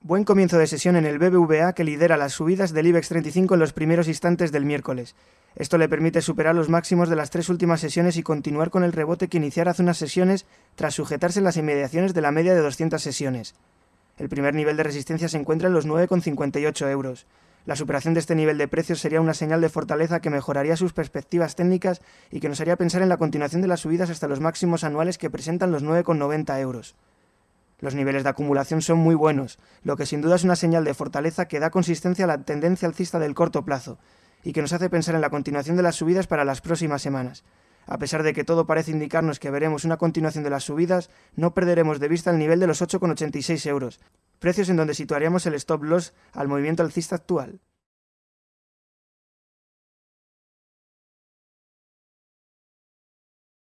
Buen comienzo de sesión en el BBVA que lidera las subidas del IBEX 35 en los primeros instantes del miércoles. Esto le permite superar los máximos de las tres últimas sesiones y continuar con el rebote que iniciara hace unas sesiones tras sujetarse en las inmediaciones de la media de 200 sesiones. El primer nivel de resistencia se encuentra en los 9,58 euros. La superación de este nivel de precios sería una señal de fortaleza que mejoraría sus perspectivas técnicas y que nos haría pensar en la continuación de las subidas hasta los máximos anuales que presentan los 9,90 euros. Los niveles de acumulación son muy buenos, lo que sin duda es una señal de fortaleza que da consistencia a la tendencia alcista del corto plazo y que nos hace pensar en la continuación de las subidas para las próximas semanas. A pesar de que todo parece indicarnos que veremos una continuación de las subidas, no perderemos de vista el nivel de los 8,86 euros, precios en donde situaríamos el stop loss al movimiento alcista actual.